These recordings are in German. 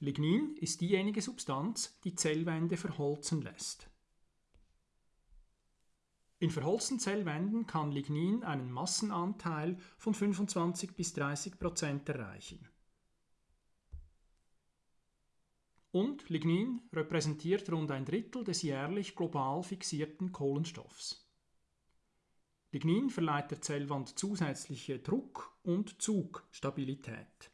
Lignin ist diejenige Substanz, die Zellwände verholzen lässt. In verholzten Zellwänden kann Lignin einen Massenanteil von 25 bis 30 Prozent erreichen. Und Lignin repräsentiert rund ein Drittel des jährlich global fixierten Kohlenstoffs. Lignin verleiht der Zellwand zusätzliche Druck- und Zugstabilität.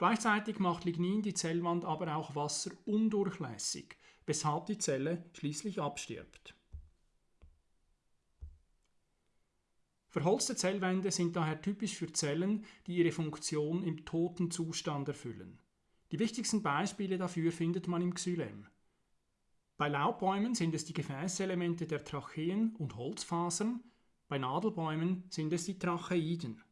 Gleichzeitig macht Lignin die Zellwand aber auch wasserundurchlässig, weshalb die Zelle schließlich abstirbt. Verholzte Zellwände sind daher typisch für Zellen, die ihre Funktion im toten Zustand erfüllen. Die wichtigsten Beispiele dafür findet man im Xylem. Bei Laubbäumen sind es die Gefäßelemente der Tracheen und Holzfasern, bei Nadelbäumen sind es die Tracheiden.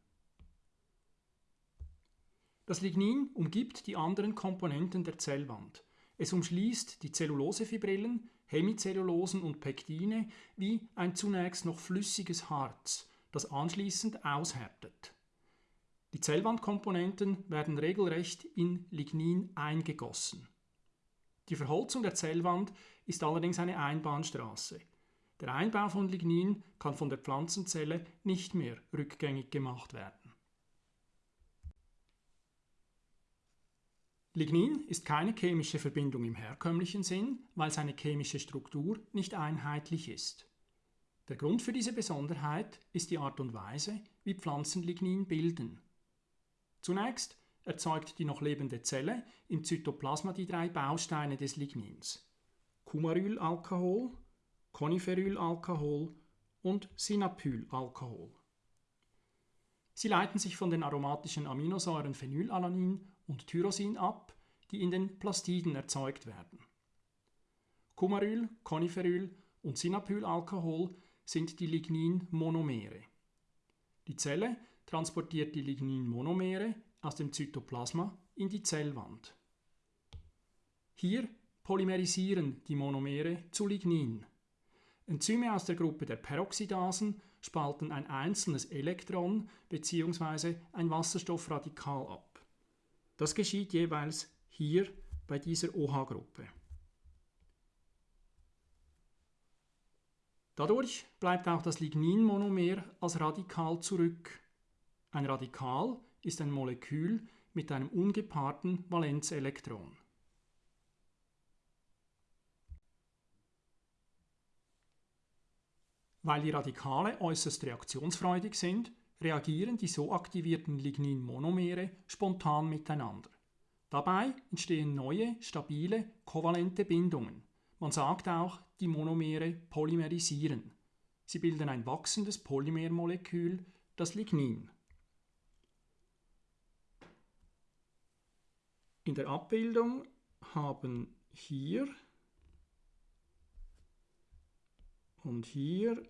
Das Lignin umgibt die anderen Komponenten der Zellwand. Es umschließt die Zellulosefibrillen, Hemizellulosen und Pektine wie ein zunächst noch flüssiges Harz, das anschließend aushärtet. Die Zellwandkomponenten werden regelrecht in Lignin eingegossen. Die Verholzung der Zellwand ist allerdings eine Einbahnstraße. Der Einbau von Lignin kann von der Pflanzenzelle nicht mehr rückgängig gemacht werden. Lignin ist keine chemische Verbindung im herkömmlichen Sinn, weil seine chemische Struktur nicht einheitlich ist. Der Grund für diese Besonderheit ist die Art und Weise, wie Pflanzen Lignin bilden. Zunächst erzeugt die noch lebende Zelle im Zytoplasma die drei Bausteine des Lignins: Cumarylalkohol, Coniferylalkohol und Synapylalkohol. Sie leiten sich von den aromatischen Aminosäuren Phenylalanin und Tyrosin ab, die in den Plastiden erzeugt werden. Cumaryl, Coniferyl und Synapylalkohol sind die Lignin-Monomere. Die Zelle transportiert die Lignin-Monomere aus dem Zytoplasma in die Zellwand. Hier polymerisieren die Monomere zu Lignin. Enzyme aus der Gruppe der Peroxidasen spalten ein einzelnes Elektron bzw. ein Wasserstoffradikal ab. Das geschieht jeweils hier bei dieser OH-Gruppe. Dadurch bleibt auch das Lignin-Monomer als Radikal zurück. Ein Radikal ist ein Molekül mit einem ungepaarten Valenzelektron. Weil die Radikale äußerst reaktionsfreudig sind, reagieren die so aktivierten Lignin-Monomere spontan miteinander. Dabei entstehen neue, stabile, kovalente Bindungen. Man sagt auch, die Monomere polymerisieren. Sie bilden ein wachsendes Polymermolekül, das Lignin. In der Abbildung haben hier und hier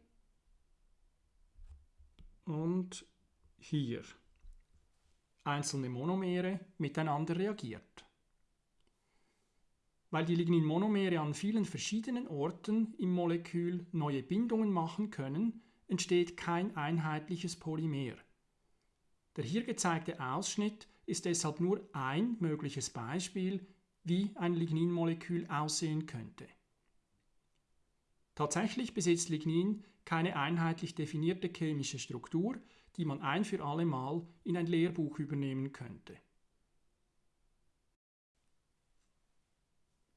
und hier einzelne Monomere miteinander reagiert. Weil die Lignin-Monomere an vielen verschiedenen Orten im Molekül neue Bindungen machen können, entsteht kein einheitliches Polymer. Der hier gezeigte Ausschnitt ist deshalb nur ein mögliches Beispiel, wie ein Lignin-Molekül aussehen könnte. Tatsächlich besitzt Lignin keine einheitlich definierte chemische Struktur, die man ein für alle Mal in ein Lehrbuch übernehmen könnte.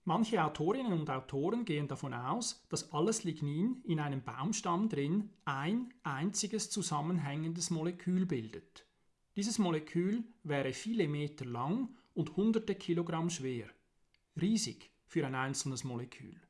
Manche Autorinnen und Autoren gehen davon aus, dass alles Lignin in einem Baumstamm drin ein einziges zusammenhängendes Molekül bildet. Dieses Molekül wäre viele Meter lang und hunderte Kilogramm schwer. Riesig für ein einzelnes Molekül.